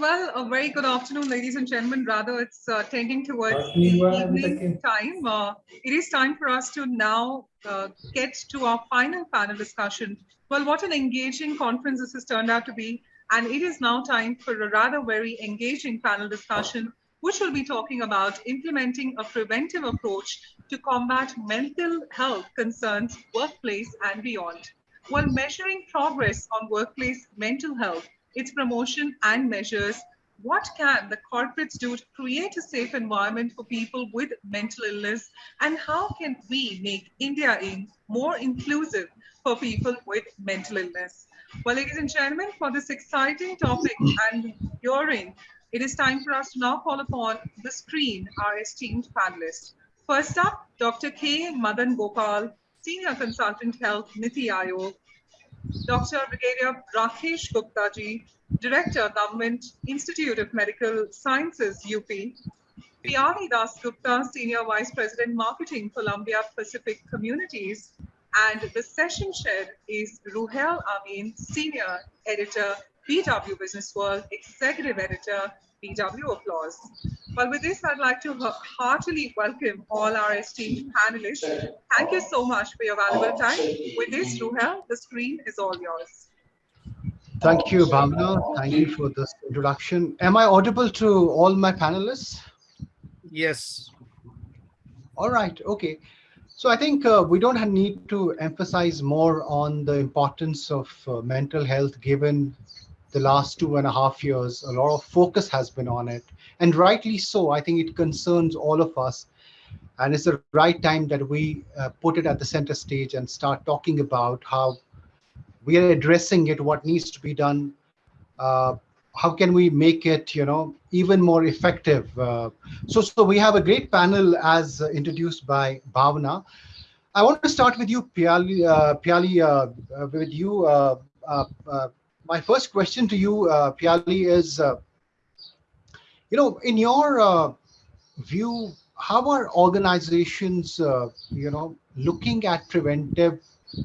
Well, a very good afternoon, ladies and gentlemen. Rather, it's uh, tending towards evening time. Uh, it is time for us to now uh, get to our final panel discussion. Well, what an engaging conference this has turned out to be. And it is now time for a rather very engaging panel discussion, which will be talking about implementing a preventive approach to combat mental health concerns, workplace and beyond. While measuring progress on workplace mental health, its promotion and measures, what can the corporates do to create a safe environment for people with mental illness? And how can we make India Inc. more inclusive for people with mental illness? Well, ladies and gentlemen, for this exciting topic and hearing, it is time for us to now call upon the screen our esteemed panelists. First up, Dr. K. Madan Gopal, Senior Consultant Health, Niti Aayog, Dr. Brigadier Rakesh Gupta ji, Director, Government Institute of Medical Sciences, UP. Piyali Das Gupta, Senior Vice President, Marketing, Columbia Pacific Communities. And the session chair is Ruhail Amin, Senior Editor, BW Business World, Executive Editor, BW Applause. Well, with this, I'd like to heartily welcome all our esteemed panelists. Thank you so much for your valuable time. With this, Ruhail, the screen is all yours. Thank you, Bhavna. Thank you for this introduction. Am I audible to all my panelists? Yes. All right. Okay. So I think uh, we don't need to emphasize more on the importance of uh, mental health given the last two and a half years. A lot of focus has been on it and rightly so. I think it concerns all of us. And it's the right time that we uh, put it at the center stage and start talking about how we are addressing it, what needs to be done, uh, how can we make it, you know, even more effective. Uh, so, so we have a great panel as uh, introduced by Bhavna. I want to start with you, Piyali, uh, Piyali uh, with you. Uh, my first question to you, uh, Piyali, is, uh, you know, in your uh, view, how are organizations, you know, looking at preventive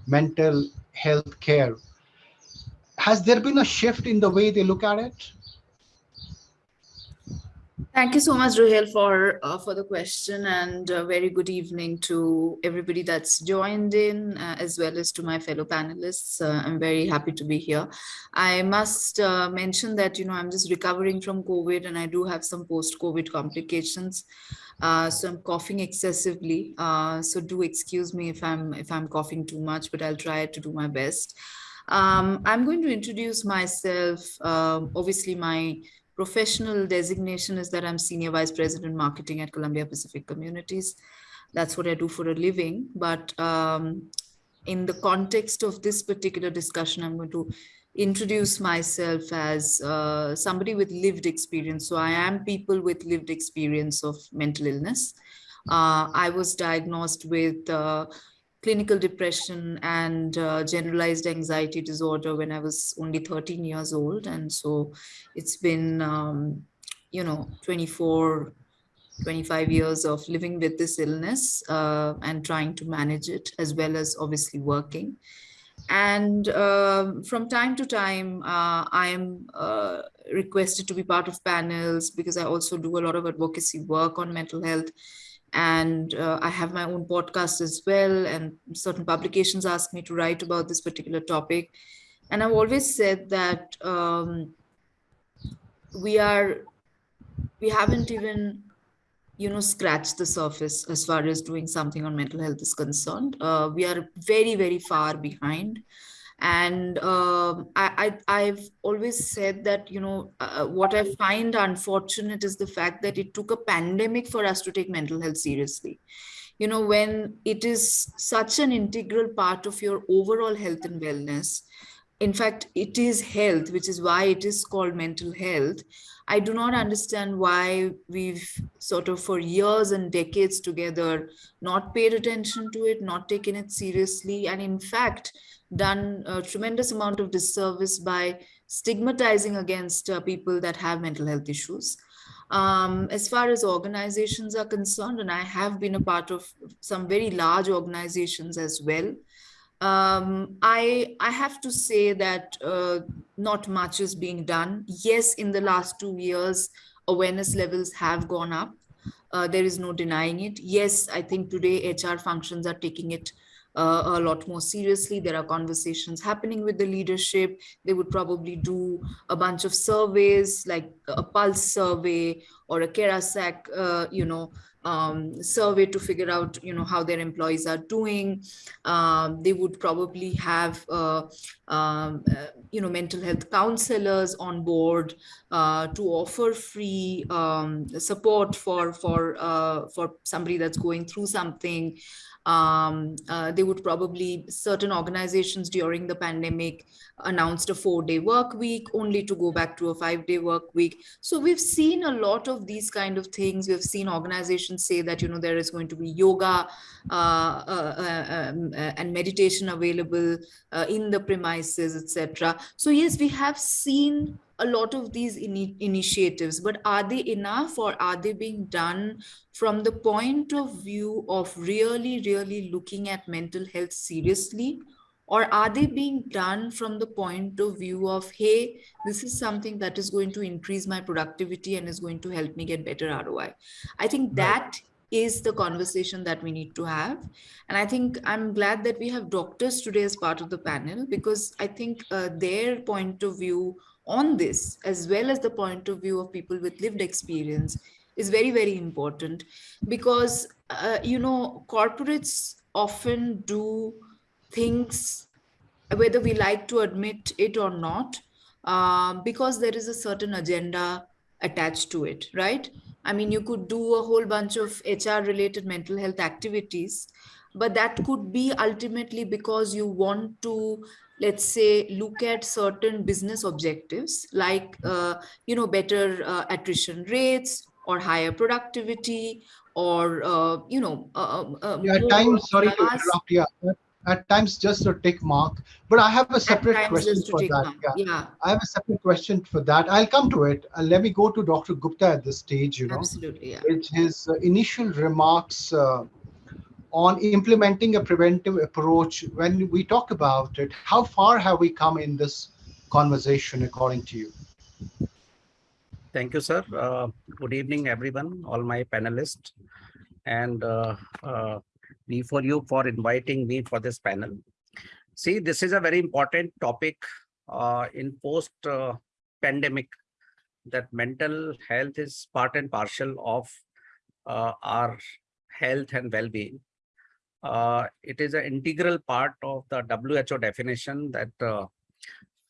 mental health care? Has there been a shift in the way they look at it? Thank you so much, Ruhail, for uh, for the question and a very good evening to everybody that's joined in, uh, as well as to my fellow panelists. Uh, I'm very happy to be here. I must uh, mention that, you know, I'm just recovering from COVID and I do have some post-COVID complications. Uh, so I'm coughing excessively. Uh, so do excuse me if I'm if I'm coughing too much, but I'll try to do my best. Um, I'm going to introduce myself. Um, obviously, my professional designation is that I'm Senior Vice President Marketing at Columbia Pacific Communities. That's what I do for a living. But um, in the context of this particular discussion, I'm going to introduce myself as uh, somebody with lived experience. So I am people with lived experience of mental illness. Uh, I was diagnosed with uh, clinical depression and uh, generalized anxiety disorder when I was only 13 years old. And so it's been, um, you know, 24, 25 years of living with this illness uh, and trying to manage it as well as obviously working. And uh, from time to time, uh, I am uh, requested to be part of panels because I also do a lot of advocacy work on mental health. And uh, I have my own podcast as well. And certain publications ask me to write about this particular topic. And I've always said that um, we are, we haven't even you know, scratched the surface as far as doing something on mental health is concerned. Uh, we are very, very far behind. And um, I, I, have always said that, you know, uh, what I find unfortunate is the fact that it took a pandemic for us to take mental health seriously. You know, when it is such an integral part of your overall health and wellness, in fact, it is health, which is why it is called mental health. I do not understand why we've sort of for years and decades together not paid attention to it, not taken it seriously, and in fact, done a tremendous amount of disservice by stigmatizing against uh, people that have mental health issues. Um, as far as organizations are concerned, and I have been a part of some very large organizations as well, Um, I I have to say that uh, not much is being done. Yes, in the last two years, awareness levels have gone up. Uh, there is no denying it. Yes, I think today HR functions are taking it uh, a lot more seriously. There are conversations happening with the leadership. They would probably do a bunch of surveys like a pulse survey or a Karasek, uh, you know, um, survey to figure out, you know, how their employees are doing. Um, they would probably have, uh, um, uh, you know, mental health counselors on board uh, to offer free um, support for for uh, for somebody that's going through something um, uh, they would probably certain organizations during the pandemic announced a four day work week only to go back to a five day work week. So we've seen a lot of these kind of things. We've seen organizations say that you know there is going to be yoga uh, uh, uh um, uh, and meditation available uh, in the premises etc so yes we have seen a lot of these in initiatives, but are they enough or are they being done from the point of view of really, really looking at mental health seriously? Or are they being done from the point of view of, hey, this is something that is going to increase my productivity and is going to help me get better ROI? I think that is the conversation that we need to have. And I think I'm glad that we have doctors today as part of the panel because I think uh, their point of view on this, as well as the point of view of people with lived experience, is very, very important because, uh, you know, corporates often do things, whether we like to admit it or not, uh, because there is a certain agenda attached to it, right? I mean, you could do a whole bunch of HR related mental health activities, but that could be ultimately because you want to let's say look at certain business objectives like uh, you know better uh, attrition rates or higher productivity or uh, you know uh, uh, uh, yeah, at times sorry to interrupt yeah at times just a tick mark but i have a separate question for that yeah. yeah. i have a separate question for that i'll come to it uh, let me go to dr gupta at this stage you know absolutely yeah. it's his uh, initial remarks uh, on implementing a preventive approach, when we talk about it, how far have we come in this conversation according to you? Thank you, sir. Uh, good evening, everyone, all my panelists. And uh, uh, for you for inviting me for this panel. See, this is a very important topic uh, in post-pandemic uh, that mental health is part and parcel of uh, our health and well-being uh, it is an integral part of the WHO definition that uh,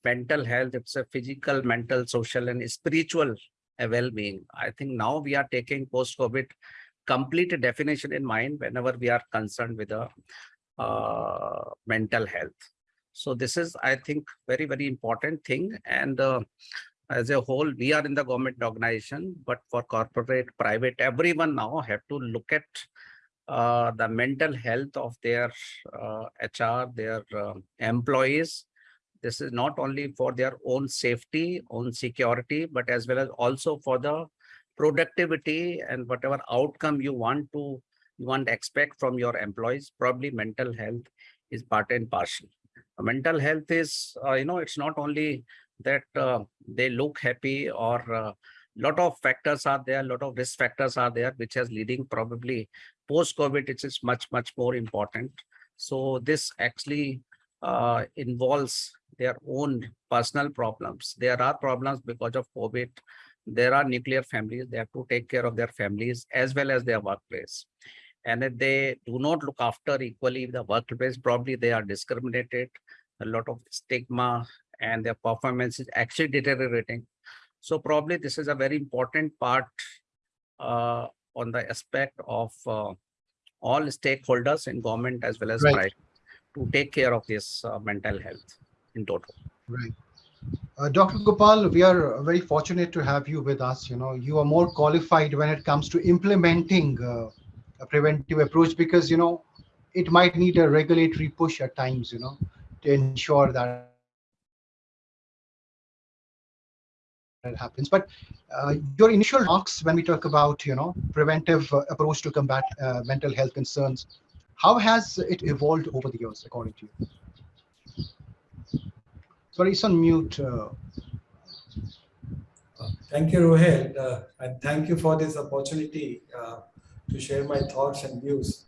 mental health, it's a physical, mental, social, and spiritual well-being. I think now we are taking post-COVID complete definition in mind whenever we are concerned with the uh, mental health. So this is, I think, very, very important thing. And uh, as a whole, we are in the government organization, but for corporate, private, everyone now have to look at uh, the mental health of their uh, HR, their uh, employees. This is not only for their own safety, own security, but as well as also for the productivity and whatever outcome you want to you want to expect from your employees. Probably mental health is part and parcel. Mental health is, uh, you know, it's not only that uh, they look happy or uh, lot of factors are there, a lot of risk factors are there, which has leading probably post-COVID, it is much, much more important. So this actually uh, involves their own personal problems. There are problems because of COVID. There are nuclear families. They have to take care of their families as well as their workplace. And if they do not look after equally the workplace, probably they are discriminated, a lot of stigma, and their performance is actually deteriorating. So probably this is a very important part uh, on the aspect of uh, all stakeholders in government as well as right. private to take care of this uh, mental health in total. Right. Uh, Dr. Gopal, we are very fortunate to have you with us. You know, you are more qualified when it comes to implementing uh, a preventive approach because, you know, it might need a regulatory push at times, you know, to ensure that it happens. But uh, your initial remarks when we talk about, you know, preventive uh, approach to combat uh, mental health concerns, How has it evolved over the years, according to you? Sorry, it's on mute. Uh, Thank you, Ruhail, uh, and thank you for this opportunity uh, to share my thoughts and views.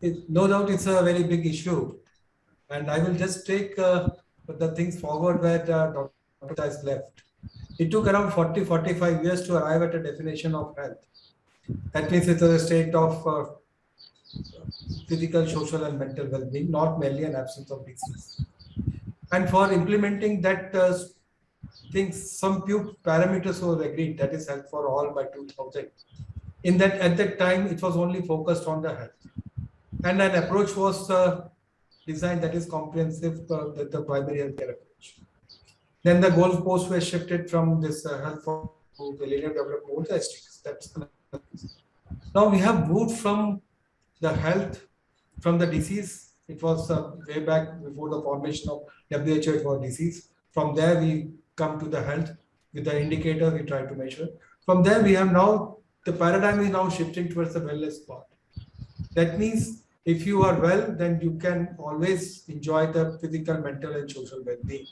It, no doubt it's a very big issue, and I will just take uh, the things forward where uh, Dr. has left. It took around 40, 45 years to arrive at a definition of health. That means it's a state of uh, physical, social, and mental well-being, not merely an absence of disease. And for implementing that uh, think some few parameters were agreed. That is health for all by 2000 in that at that time it was only focused on the health. And an approach was uh, designed that is comprehensive uh, with the primary health care approach. Then the goalposts were shifted from this uh, health for to millennium development goals that's now we have moved from the health from the disease it was uh, way back before the formation of WHO for disease from there we come to the health with the indicator we try to measure. From there, we have now, the paradigm is now shifting towards the wellness part. That means if you are well, then you can always enjoy the physical, mental, and social well-being.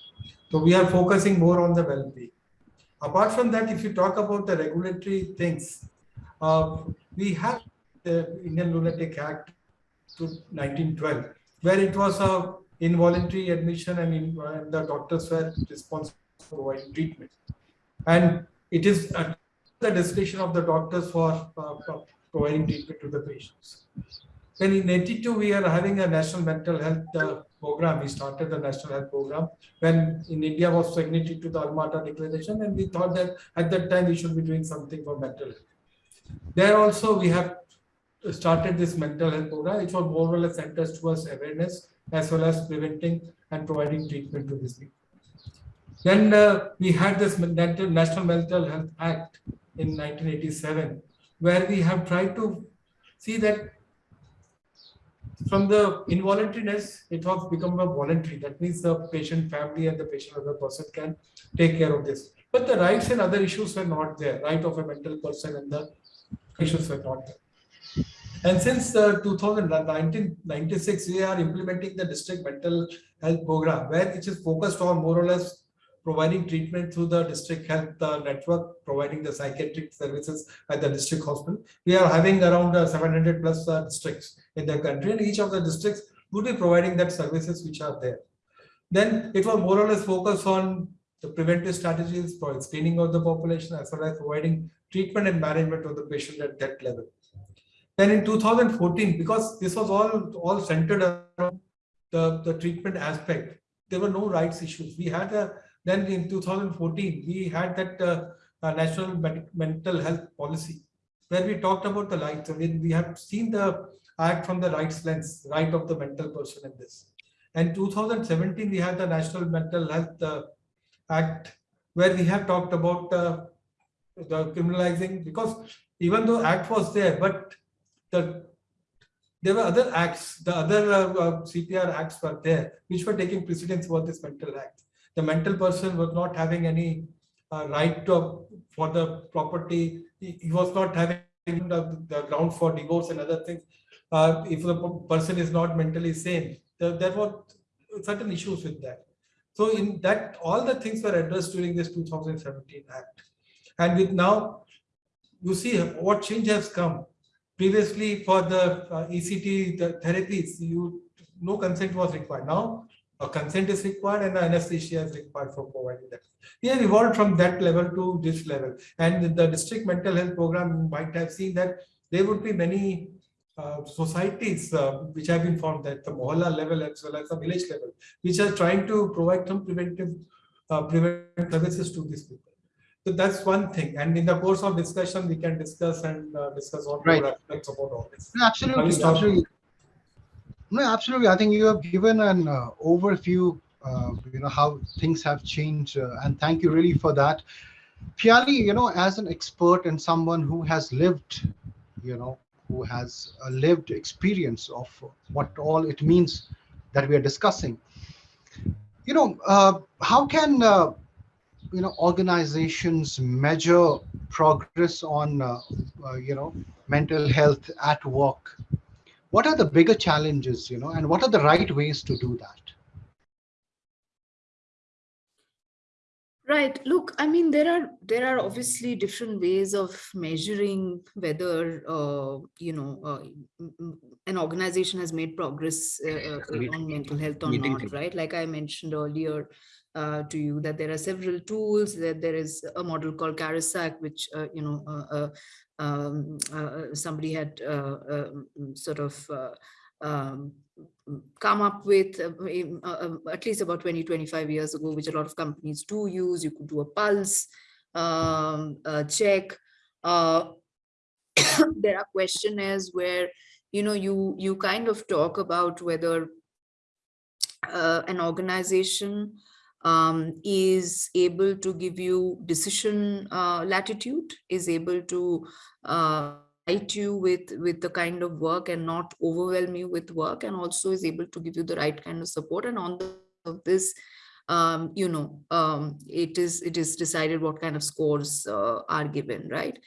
So we are focusing more on the well-being. Apart from that, if you talk about the regulatory things, uh, we have the Indian Lunatic Act to 1912, where it was a involuntary admission and, in, and the doctors were responsible for providing treatment. And it is at the discretion of the doctors for, uh, for providing treatment to the patients. Then in 82, we are having a national mental health uh, program. We started the national health program when in India was signatory to the Alma-Ata Declaration, and we thought that at that time we should be doing something for mental health. There also we have started this mental health program, which was more or less centers towards awareness as well as preventing and providing treatment to these people. Then uh, we had this National Mental Health Act in 1987, where we have tried to see that from the involuntariness, it has become a voluntary. That means the patient family and the patient other person can take care of this. But the rights and other issues were not there. Right of a mental person and the issues were not there. And since uh, 1996, we are implementing the district mental health program, where it is focused on more or less providing treatment through the district health uh, network, providing the psychiatric services at the district hospital. We are having around uh, 700 plus uh, districts in the country and each of the districts would be providing that services which are there. Then it was more or less focused on the preventive strategies for screening of the population as well as providing treatment and management of the patient at that level. Then in 2014, because this was all, all centered around the, the treatment aspect, there were no rights issues. We had a then in 2014, we had that uh, uh, national mental health policy where we talked about the rights. I mean, we have seen the act from the rights lens, right of the mental person in this. And 2017, we had the National Mental Health uh, Act where we have talked about uh, the criminalizing because even though act was there, but the there were other acts, the other uh, uh CPR acts were there, which were taking precedence for this mental act the mental person was not having any uh, right to, for the property. He, he was not having the, the, ground for divorce and other things. Uh, if the person is not mentally sane, there, there were certain issues with that. So in that, all the things were addressed during this 2017 Act. And with now, you see what change has come. Previously, for the uh, ECT the therapies, you no consent was required. Now, a consent is required and anesthesia is required for providing that. We have evolved from that level to this level. And the district mental health program might have seen that there would be many uh, societies uh, which have been formed at the mohalla level as well as the village level, which are trying to provide some preventive uh, preventive services to these people. So that's one thing. And in the course of discussion, we can discuss and uh, discuss all right. aspects about all this. Absolutely. absolutely. No, absolutely. I think you have given an uh, overview, uh, you know, how things have changed. Uh, and thank you really for that. Piyali, you know, as an expert and someone who has lived, you know, who has a lived experience of what all it means that we are discussing, you know, uh, how can, uh, you know, organizations measure progress on, uh, you know, mental health at work what are the bigger challenges, you know, and what are the right ways to do that? Right. Look, I mean, there are there are obviously different ways of measuring whether uh, you know uh, an organization has made progress uh, uh on mental health or not. Right. Like I mentioned earlier uh, to you, that there are several tools. That there is a model called Karasek, which uh, you know um, somebody had sort of um, come up with uh, uh, um, at least about 20, 25 years ago, which a lot of companies do use. You could do a pulse um, check. Uh, there are questionnaires where, you know, you, you kind of talk about whether uh, an organization um, is able to give you decision uh, latitude, is able to uh, you with with the kind of work and not overwhelm you with work and also is able to give you the right kind of support. And on the of this um, you know um, it is it is decided what kind of scores uh, are given right?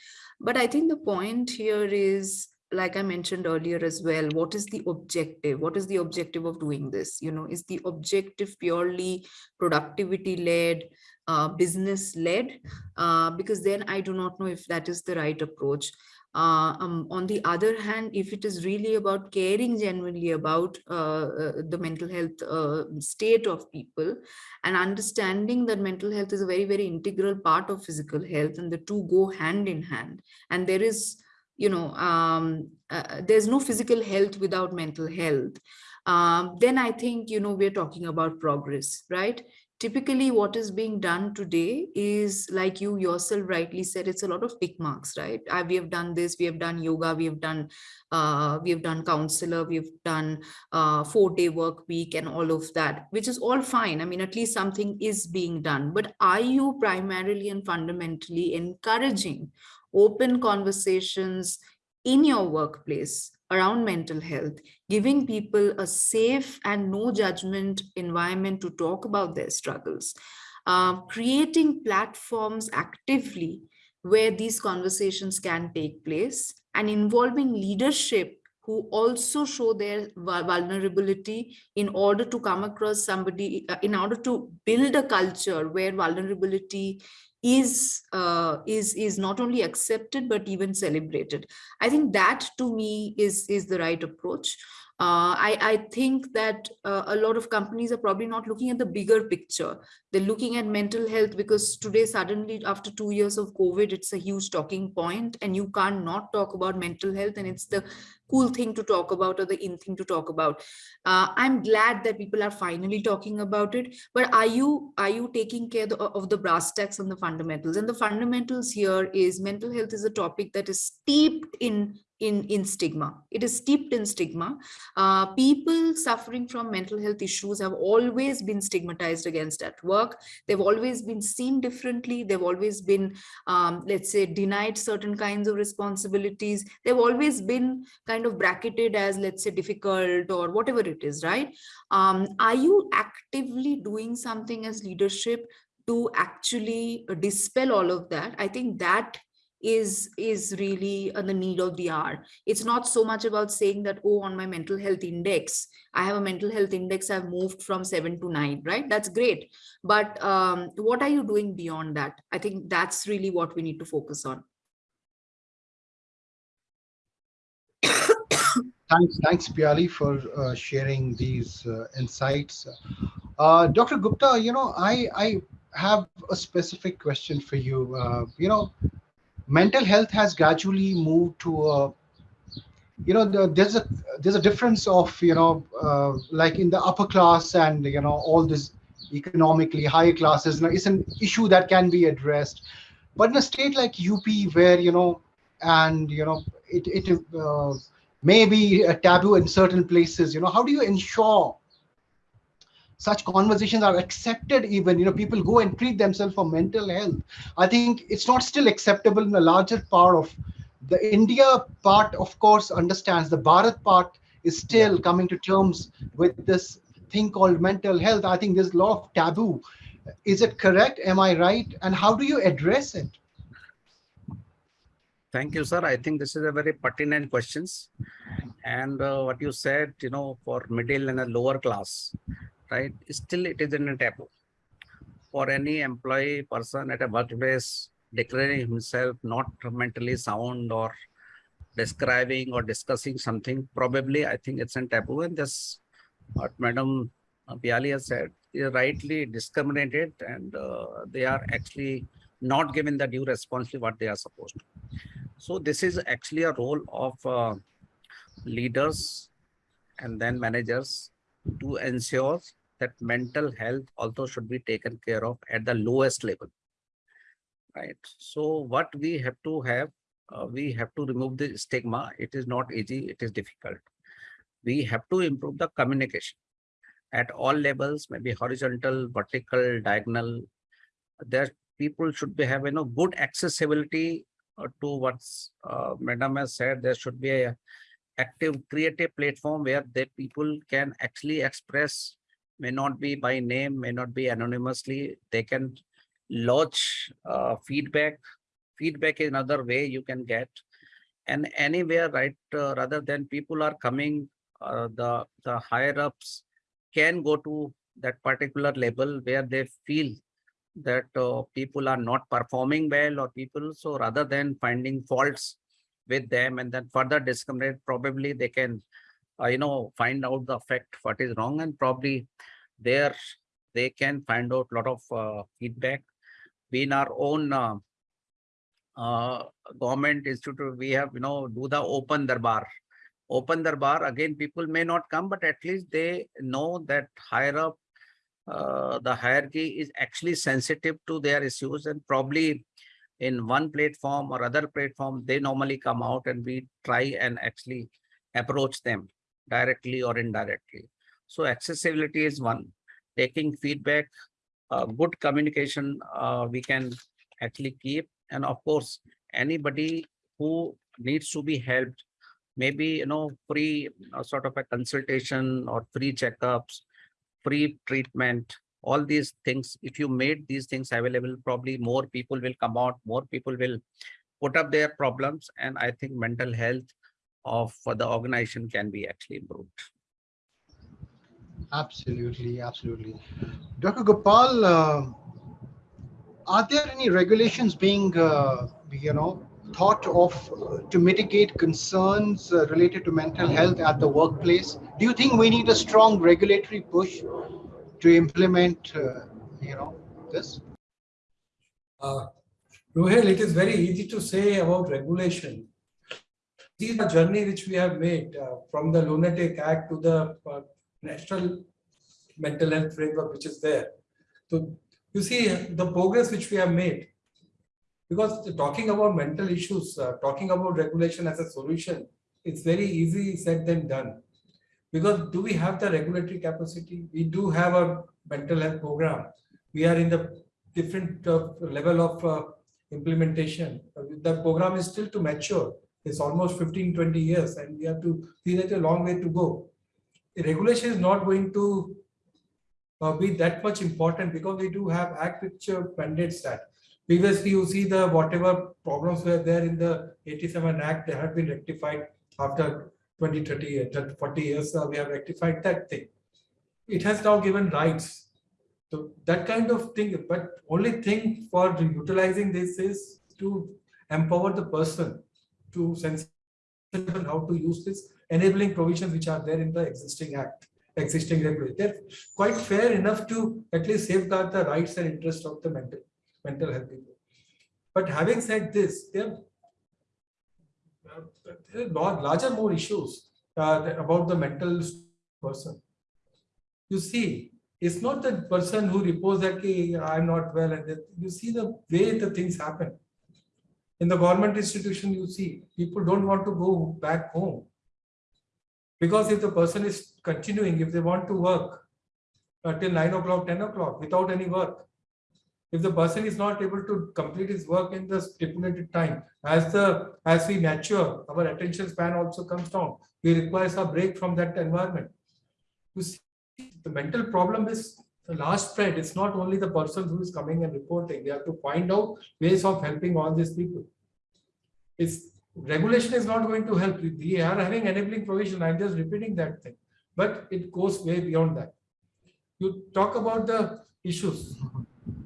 But i think the point here is like i mentioned earlier as well what is the objective? What is the objective of doing this? You know is the objective purely productivity led uh, business led uh, because then i do not know if that is the right approach. Uh, um, on the other hand, if it is really about caring genuinely about uh, uh, the mental health uh, state of people and understanding that mental health is a very, very integral part of physical health and the two go hand in hand. And there is, you know, um, uh, there's no physical health without mental health. Um, then I think, you know, we're talking about progress, right? typically what is being done today is like you yourself rightly said it's a lot of tick marks right I, we have done this we have done yoga we have done uh, we have done counselor we've done uh, four day work week and all of that which is all fine i mean at least something is being done but are you primarily and fundamentally encouraging open conversations in your workplace around mental health, giving people a safe and no judgment environment to talk about their struggles, uh, creating platforms actively where these conversations can take place and involving leadership who also show their vulnerability in order to come across somebody, uh, in order to build a culture where vulnerability is uh, is is not only accepted but even celebrated. I think that to me is is the right approach uh, I, I think that uh, a lot of companies are probably not looking at the bigger picture. They're looking at mental health because today, suddenly, after two years of COVID, it's a huge talking point and you can't not talk about mental health and it's the cool thing to talk about or the in thing to talk about. Uh, I'm glad that people are finally talking about it, but are you are you taking care of the brass tacks and the fundamentals? And the fundamentals here is mental health is a topic that is steeped in in, in stigma. It is steeped in stigma. Uh, people suffering from mental health issues have always been stigmatized against at work. They've always been seen differently. They've always been, um, let's say, denied certain kinds of responsibilities. They've always been kind of bracketed as, let's say, difficult or whatever it is, right? Um, are you actively doing something as leadership to actually dispel all of that? I think that is is really the need of the hour. It's not so much about saying that oh on my mental health index i have a mental health index i've moved from seven to nine right? That's great. But um, what are you doing beyond that? I think that's really what we need to focus on. Thanks thanks Piyali for uh, sharing these uh, insights. Uh, dr gupta you know i i have a specific question for you. Uh, you know mental health has gradually moved to a you know the, there's a there's a difference of you know uh, like in the upper class and you know all this economically higher classes now it's an issue that can be addressed. But in a state like up where you know and you know it it uh, may be a taboo in certain places you know how do you ensure such conversations are accepted even you know people go and treat themselves for mental health. I think it's not still acceptable in a larger part of the india part of course understands the bharat part is still coming to terms with this thing called mental health. I think there's a lot of taboo. Is it correct? Am i right? And how do you address it? Thank you, sir. I think this is a very pertinent questions. And uh, what you said, you know, for middle and a lower class, right? Still, it is in a taboo. For any employee person at a workplace declaring himself not mentally sound or describing or discussing something, probably I think it's a taboo. And this, what Madam Piyali has said, is rightly discriminated and uh, they are actually not given the due responsibility what they are supposed to. So this is actually a role of uh, leaders and then managers to ensure that mental health also should be taken care of at the lowest level. Right. So what we have to have, uh, we have to remove the stigma. It is not easy. It is difficult. We have to improve the communication at all levels, maybe horizontal, vertical, diagonal. There people should be have you know good accessibility uh, to what's uh, madam has said there should be a active creative platform where the people can actually express may not be by name may not be anonymously. They can lodge uh, feedback. Feedback is another way you can get. And anywhere right uh, rather than people are coming uh, the the higher ups can go to that particular level where they feel that uh, people are not performing well or people so rather than finding faults with them and then further discriminate probably they can uh, you know find out the fact what is wrong and probably there they can find out a lot of uh, feedback. We in our own uh, uh, government institute we have you know do the open darbar. Open darbar again people may not come but at least they know that higher up uh, the hierarchy is actually sensitive to their issues and probably in one platform or other platform, they normally come out and we try and actually approach them directly or indirectly. So accessibility is one, taking feedback, uh, good communication uh, we can actually keep. And of course, anybody who needs to be helped, maybe, you know, free uh, sort of a consultation or free checkups, free treatment, all these things, if you made these things available, probably more people will come out, more people will put up their problems. And I think mental health of for the organization can be actually improved. Absolutely, absolutely. Dr. Gopal, uh, are there any regulations being, uh, you know, thought of uh, to mitigate concerns uh, related to mental health at the workplace? Do you think we need a strong regulatory push to implement, uh, you know, this? Uh, Ruhail, it is very easy to say about regulation. The journey which we have made uh, from the Lunatic Act to the uh, National Mental Health Framework, which is there. So you see the progress which we have made because talking about mental issues, uh, talking about regulation as a solution, it's very easy said than done. Because do we have the regulatory capacity? We do have a mental health program. We are in the different uh, level of uh, implementation. The program is still to mature. It's almost 15, 20 years and we have to see that a long way to go. The regulation is not going to uh, be that much important because we do have act which uh, mandates that Previously, you see the whatever problems were there in the 87 Act, they have been rectified after 20, 30, years, 40 years. Uh, we have rectified that thing. It has now given rights. So that kind of thing, but only thing for utilizing this is to empower the person to sense how to use this enabling provisions which are there in the existing act existing regulation they're quite fair enough to at least safeguard the rights and interests of the mental mental health people. But having said this, there are, there are larger more issues uh, about the mental person. You see, it's not the person who reports that hey, I'm not well, and you see the way the things happen. In the government institution, you see people don't want to go back home. Because if the person is continuing, if they want to work uh, until nine o'clock, 10 o'clock without any work, if the person is not able to complete his work in the stipulated time as the as we mature our attention span also comes down. We require a break from that environment. You see the mental problem is the last spread it's not only the person who is coming and reporting they have to find out ways of helping all these people It's regulation is not going to help. We are having enabling provision. I'm just repeating that thing, but it goes way beyond that. You talk about the issues.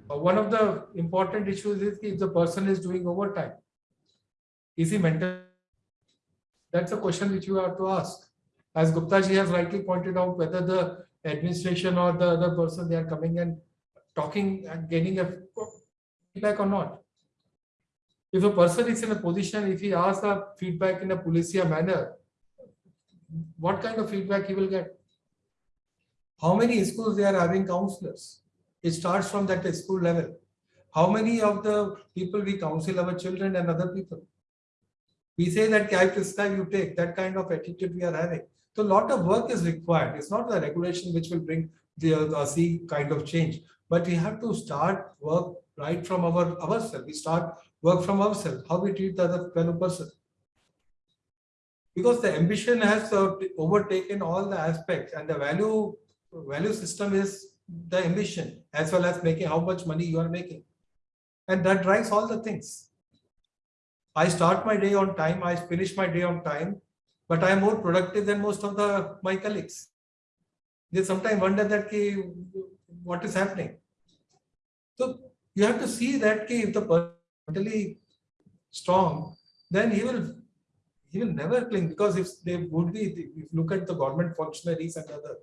Uh, one of the important issues is if the person is doing overtime. Is he mental? That's a question which you have to ask. As Gupta ji has rightly pointed out, whether the administration or the other person they are coming and talking and getting a feedback or not. If a person is in a position, if he asks a feedback in a policia manner, what kind of feedback he will get? How many schools they are having counselors? It starts from that school level. How many of the people we counsel our children and other people? We say that you take, that kind of attitude we are having. So a lot of work is required. It's not the regulation which will bring the uh, kind of change, but we have to start work right from our ourselves. We start work from ourselves, how we treat the other fellow person. Because the ambition has uh, overtaken all the aspects and the value value system is the ambition as well as making how much money you are making. And that drives all the things. I start my day on time, I finish my day on time, but I am more productive than most of the my colleagues. They sometimes wonder that ki, what is happening. So you have to see that ki, if the person is mentally strong, then he will he will never cling because if they would be, if you look at the government functionaries and other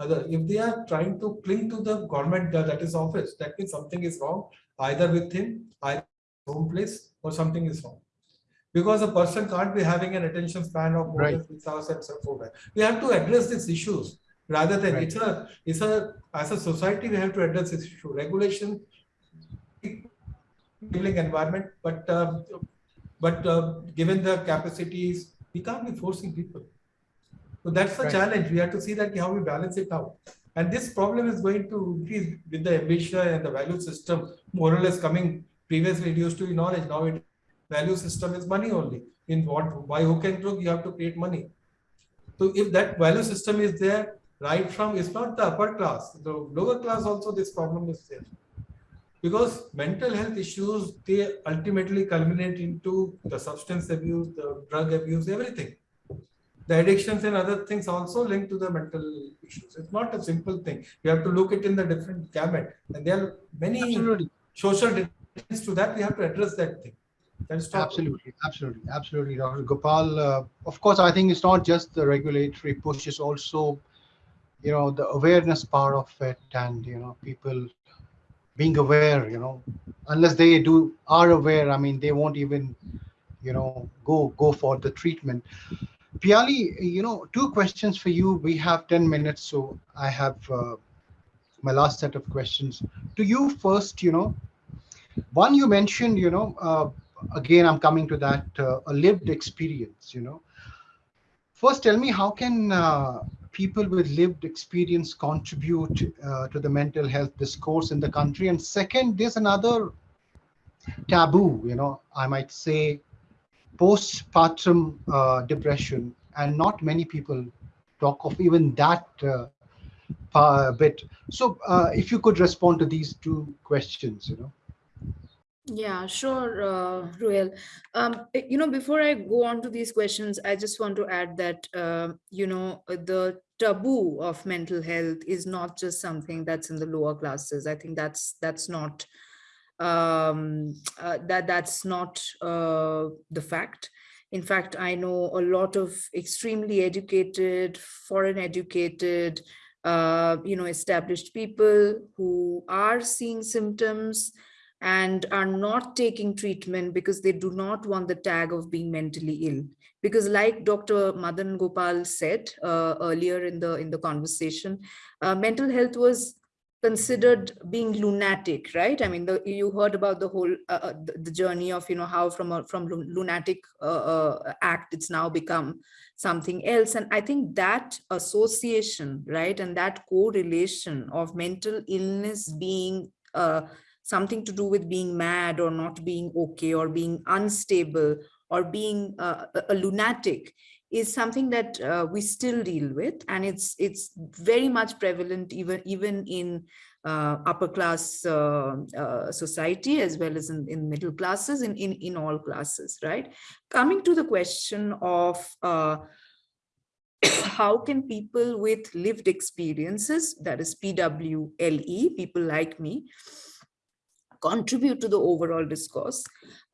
other if they are trying to cling to the government that is office that means something is wrong either with him either home place or something is wrong because a person can't be having an attention span of more Right. than six hours and so forth. We have to address these issues rather than Right. it's a it's a as a society we have to address this issue. Regulation, enabling environment, but uh, but uh, given the capacities, we can't be forcing people. So that's the Right. challenge. We have to see that how we balance it out. And this problem is going to increase with the ambition and the value system more or less coming. Previously, it used to be knowledge. Now it value system is money only. In what by hook and crook, you have to create money. So if that value system is there, right from it's not the upper class, the lower class also this problem is there. Because mental health issues, they ultimately culminate into the substance abuse, the drug abuse, everything the addictions and other things also linked to the mental issues. It's not a simple thing. You have to look it in the different gamut. And there are many Absolutely. social dimensions to that. We have to address that thing. Absolutely, absolutely, absolutely, Dr. Gopal. Uh, of course, I think it's not just the regulatory push; it's also, you know, the awareness part of it, and you know, people being aware. You know, unless they do are aware, I mean, they won't even, you know, go go for the treatment. Piyali, you know, two questions for you. We have ten minutes, so I have uh, my last set of questions to you first. You know, one you mentioned, you know. Uh, again i'm coming to that uh, a lived experience you know. First tell me how can uh, people with lived experience contribute uh, to the mental health discourse in the country? And second there's another taboo you know i might say postpartum uh, depression. And not many people talk of even that uh, bit. So uh, if you could respond to these two questions you know Yeah, sure, uh, Ruhail. Um, eh, you know, before I go on to these questions, I just want to add that, uh, you know, uh, the taboo of mental health is not just something that's in the lower classes. I think that's that's not um, uh, that that's not uh, the fact. In fact, I know a lot of extremely educated, foreign educated, uh, you know, established people who are seeing symptoms and are not taking treatment because they do not want the tag of being mentally ill. Because like dr madan gopal said uh, earlier in the in the conversation uh, mental health was considered being lunatic right? I mean the, you heard about the whole uh, uh, the, the journey of you know how from a from lunatic uh, uh, act it's now become something else. And i think that association right? And that correlation of mental illness being something to do with being mad or not being okay or being unstable or being uh, a, lunatic is something that uh, we still deal with and it's it's very much prevalent even even in uh, upper class uh, uh, society as well as in, in middle classes in, in, in all classes, right? Coming to the question of uh, how can people with lived experiences, that is PWLE, people like me, contribute to the overall discourse.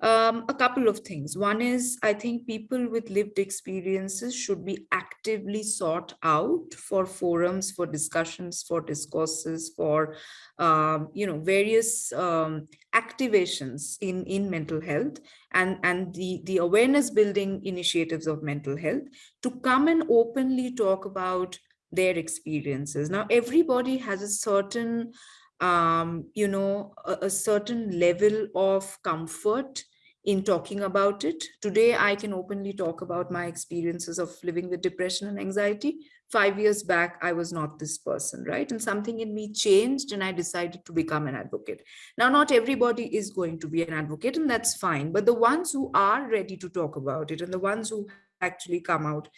Um, a couple of things. One is, I think people with lived experiences should be actively sought out for forums, for discussions, for discourses, for, um, you know, various um, activations in, in mental health and, and the, the awareness building initiatives of mental health to come and openly talk about their experiences. Now, everybody has a certain um, you know, a, a certain level of comfort in talking about it. Today, I can openly talk about my experiences of living with depression and anxiety. Five years back, I was not this person, right? And something in me changed and I decided to become an advocate. Now, not everybody is going to be an advocate and that's fine. But the ones who are ready to talk about it and the ones who actually come out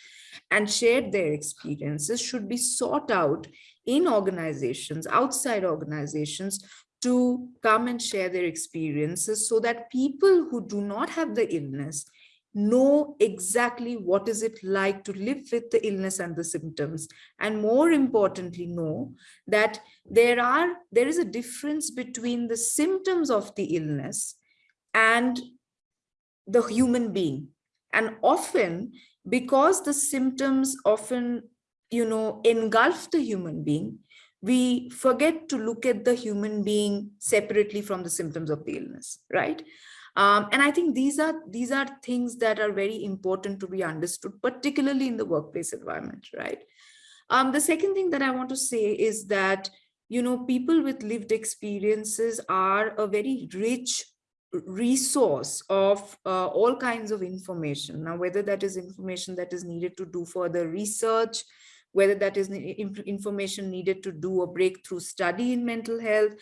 and share their experiences should be sought out in organizations, outside organizations, to come and share their experiences so that people who do not have the illness know exactly what is it like to live with the illness and the symptoms. And more importantly know that there are there is a difference between the symptoms of the illness and the human being. And often because the symptoms often you know, engulf the human being, we forget to look at the human being separately from the symptoms of the illness, right? Um, and I think these are these are things that are very important to be understood, particularly in the workplace environment, right? Um, the second thing that I want to say is that, you know, people with lived experiences are a very rich resource of uh, all kinds of information. Now, whether that is information that is needed to do further research, whether that is information needed to do a breakthrough study in mental health.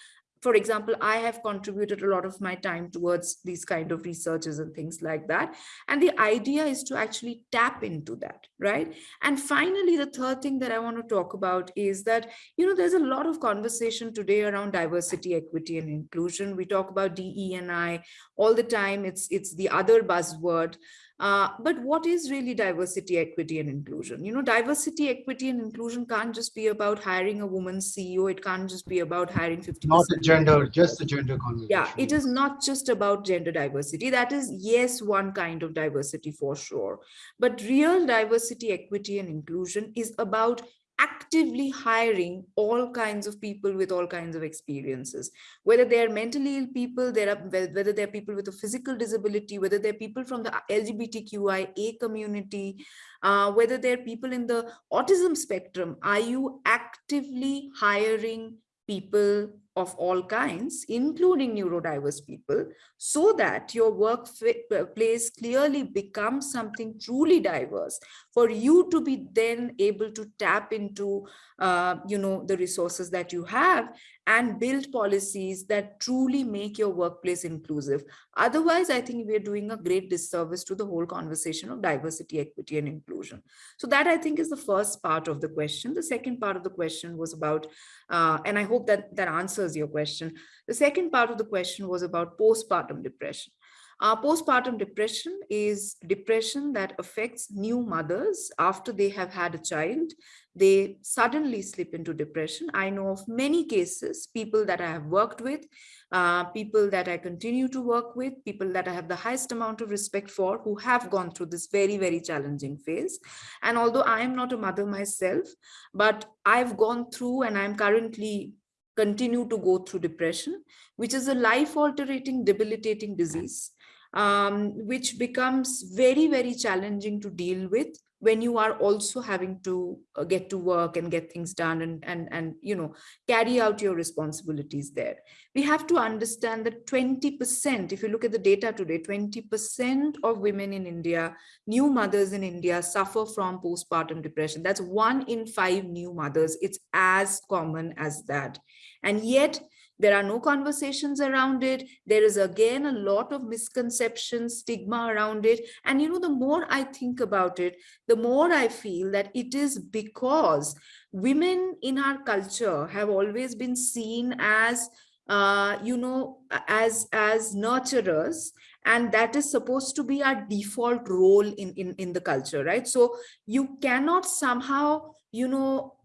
For example, I have contributed a lot of my time towards these kind of researches and things like that. And the idea is to actually tap into that, right? And finally, the third thing that I want to talk about is that, you know, there's a lot of conversation today around diversity, equity, and inclusion. We talk about DE and I all the time. It's, it's the other buzzword. Uh, but what is really diversity, equity, and inclusion? You know, diversity, equity, and inclusion can't just be about hiring a woman CEO. It can't just be about hiring 50 Not a gender, just a gender conversation. Yeah, it is not just about gender diversity. That is, yes, one kind of diversity for sure. But real diversity, equity, and inclusion is about actively hiring all kinds of people with all kinds of experiences. Whether they're mentally ill people there are whether they're people with a physical disability whether they're people from the lgbtqia community uh, whether they're people in the autism spectrum are you actively hiring people of all kinds, including neurodiverse people, so that your workplace uh, clearly becomes something truly diverse for you to be then able to tap into, uh, you know, the resources that you have and build policies that truly make your workplace inclusive. Otherwise, I think we're doing a great disservice to the whole conversation of diversity, equity, and inclusion. So that I think is the first part of the question. The second part of the question was about, uh, and I hope that that answers your question. The second part of the question was about postpartum depression. Uh, postpartum depression is depression that affects new mothers after they have had a child. They suddenly slip into depression. I know of many cases, people that I have worked with, uh, people that I continue to work with, people that I have the highest amount of respect for who have gone through this very, very challenging phase. And although I am not a mother myself, but I've gone through and I'm currently continue to go through depression, which is a life-altering, debilitating disease um, which becomes very, very challenging to deal with when you are also having to uh, get to work and get things done and, and, and, you know, carry out your responsibilities there. We have to understand that 20%, if you look at the data today, 20% of women in India, new mothers in India suffer from postpartum depression. That's one in five new mothers. It's as common as that. And yet There are no conversations around it. There is again a lot of misconceptions, stigma around it. And you know, the more I think about it, the more I feel that it is because women in our culture have always been seen as uh, you know, as as nurturers, and that is supposed to be our default role in in in the culture, right? So you cannot somehow, you know,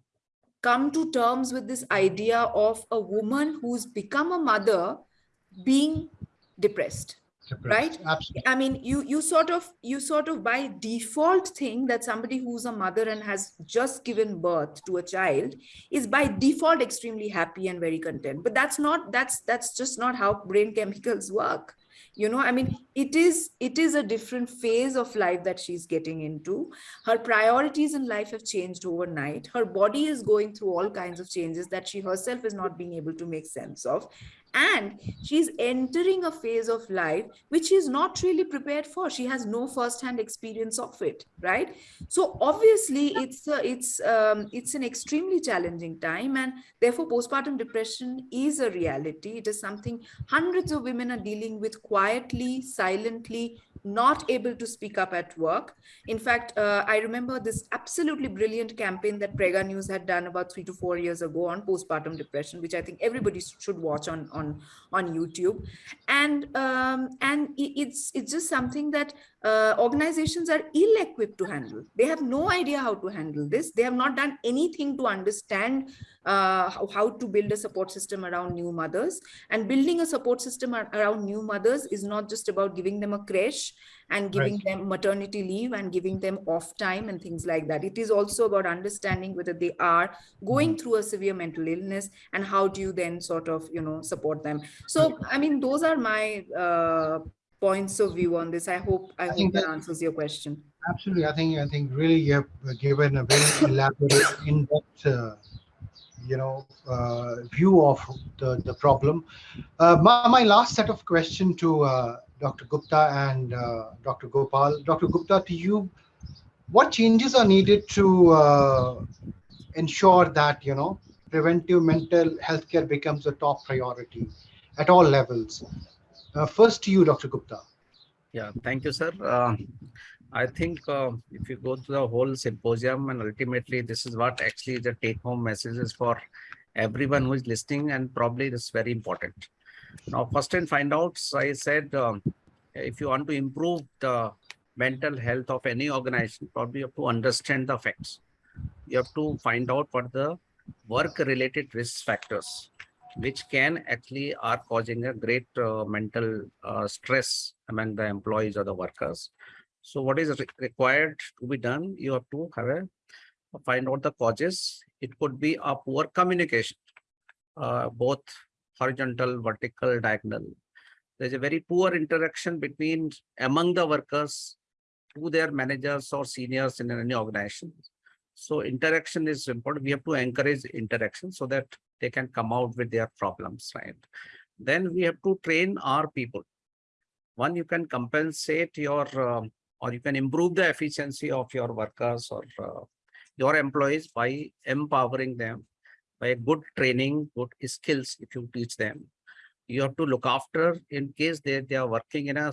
come to terms with this idea of a woman who's become a mother being depressed right? Absolutely. i mean you you sort of you sort of by default think that somebody who's a mother and has just given birth to a child is by default extremely happy and very content. But that's not that's that's just not how brain chemicals work you know i mean it is it is a different phase of life that she's getting into. Her priorities in life have changed overnight. Her body is going through all kinds of changes that she herself is not being able to make sense of. And she's entering a phase of life which she's not really prepared for. She has no first-hand experience of it right? So obviously it's a, it's um, it's an extremely challenging time and therefore postpartum depression is a reality. It is something hundreds of women are dealing with quietly silently not able to speak up at work. In fact, uh, I remember this absolutely brilliant campaign that Prega News had done about three to four years ago on postpartum depression, which I think everybody should watch on on on YouTube. And um, and it's it's just something that uh, organizations are ill-equipped to handle. They have no idea how to handle this. They have not done anything to understand uh, how, how to build a support system around new mothers. And building a support system around new mothers is not just about giving them a creche and giving right. them maternity leave and giving them off time and things like that. It is also about understanding whether they are going mm-hmm. through a severe mental illness and how do you then sort of, you know, support them. So, I mean, those are my uh, points of view on this. I hope I, I hope that, that answers your question. Absolutely, I think I think really you have given a very elaborate, in-depth, uh, you know, uh, view of the the problem. Uh, my, my last set of question to uh, Dr. Gupta and Dr. Gopal. Dr. Gupta, to you, what changes are needed to ensure that you know preventive mental health care becomes a top priority at all levels? Uh, first to you, Dr. Gupta. Yeah, thank you, sir. Uh, I think uh, if you go to the whole symposium and ultimately this is what actually the take home message is for everyone who is listening and probably this is very important. Now, first and find out, I said, um, if you want to improve the mental health of any organization, probably you have to understand the facts. You have to find out what the work related risk factors which can actually are causing a great uh, mental uh, stress among the employees or the workers. So what is re required to be done? You have to have a find out the causes. It could be a poor communication, uh, both horizontal, vertical, diagonal. There's a very poor interaction between among the workers to their managers or seniors in any organization. So interaction is important. We have to encourage interaction so that they can come out with their problems, right? Then we have to train our people. One, you can compensate your, uh, or you can improve the efficiency of your workers or uh, your employees by empowering them by good training, good skills if you teach them. You have to look after in case they, they are working in a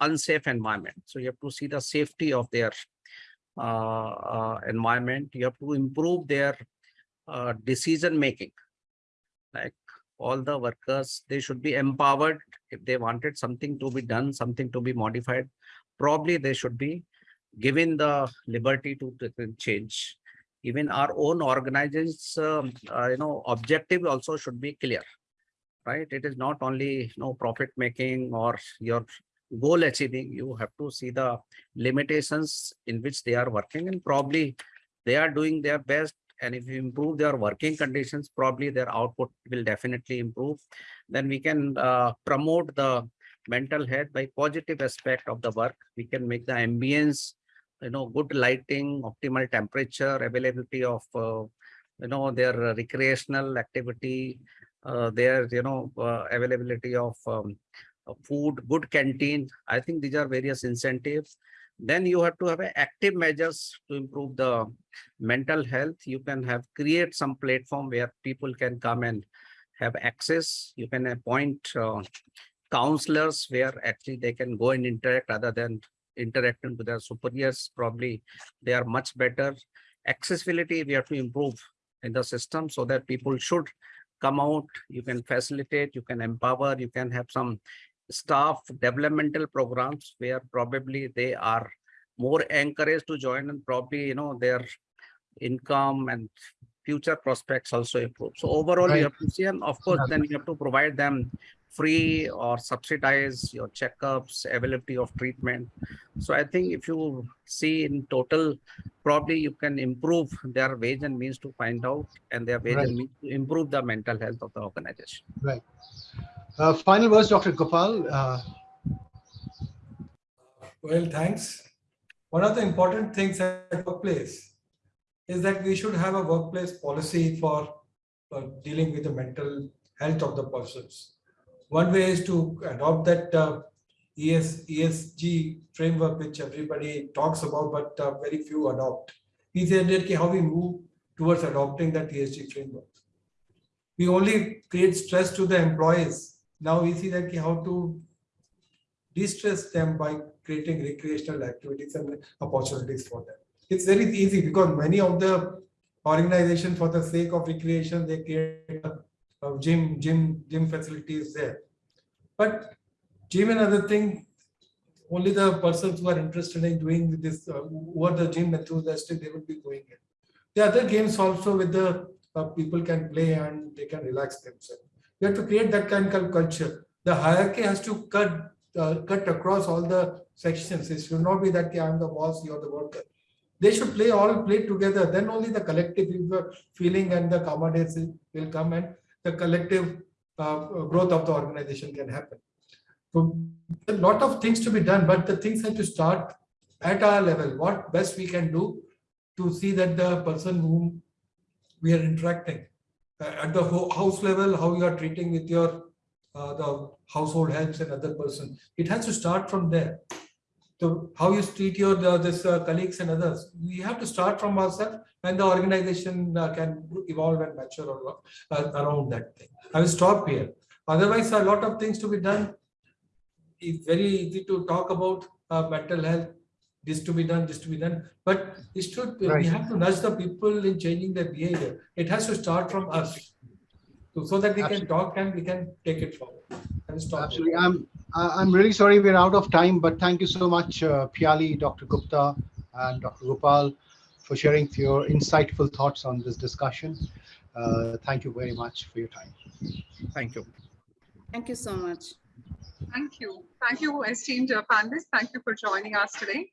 unsafe environment. So you have to see the safety of their uh, uh, environment. You have to improve their uh, decision making like all the workers they should be empowered if they wanted something to be done something to be modified probably they should be given the liberty to, change. Even our own organizations um, uh, you know objective also should be clear right? It is not only you know profit making or your goal achieving. You have to see the limitations in which they are working and probably they are doing their best. And if you improve their working conditions probably their output will definitely improve. Then we can uh, promote the mental health by positive aspect of the work. We can make the ambience you know good lighting optimal temperature availability of uh, you know their recreational activity uh, their you know uh, availability of um, food good canteen. I think these are various incentives. Then you have to have active measures to improve the mental health. You can have create some platform where people can come and have access. You can appoint uh, counselors where actually they can go and interact rather than interacting with their superiors. Probably they are much better. Accessibility, we have to improve in the system so that people should come out. You can facilitate, you can empower, you can have some staff developmental programs where probably they are more encouraged to join and probably, you know, their income and future prospects also improve. So overall, Right. you have to see, and of course, then you have to provide them free or subsidize your checkups, availability of treatment. So I think if you see in total, probably you can improve their wage and means to find out and their wage Right. and means to improve the mental health of the organization. Uh, final words, Dr. Gopal. Uh, Well, thanks. One of the important things at workplace is that we should have a workplace policy for uh, dealing with the mental health of the persons. One way is to adopt that uh, ES, ESG framework, which everybody talks about, but uh, very few adopt. He said how we move towards adopting that ESG framework. We only create stress to the employees. Now we see that how to de-stress them by creating recreational activities and opportunities for them. It's very easy because many of the organizations for the sake of recreation, they create a gym, gym, gym facilities there. But gym and other thing, only the persons who are interested in doing this, uh, the gym enthusiastic, they will be going in. The other games also with the uh, people can play and they can relax themselves. You have to create that kind of culture. The hierarchy has to cut uh, cut across all the sections. It should not be that I'm the boss, you're the worker. They should play all play together. Then only the collective feeling and the camaraderie will come, and the collective uh, growth of the organization can happen. So a lot of things to be done, but the things have to start at our level. What best we can do to see that the person whom we are interacting uh, at the house level, how you are treating with your uh, the household helps and other person. It has to start from there. So how you treat your the, this uh, colleagues and others. We have to start from ourselves, and the organization uh, can evolve and mature uh, around that thing. I will stop here. Otherwise, a lot of things to be done. It's very easy to talk about uh, mental health. This to be done, this to be done, but it should. Right. We have to nudge the people in changing their behavior. It has to start from us. So, so that we can talk and we can take it forward. I will stop here. Absolutely. I'm I- I'm really sorry we're out of time, but thank you so much, uh, Piyali, Dr. Gupta, and Dr. Gopal for sharing your insightful thoughts on this discussion. Uh, thank you very much for your time. Thank you. Thank you so much. Thank you. Thank you, esteemed uh, panelists. Thank you for joining us today.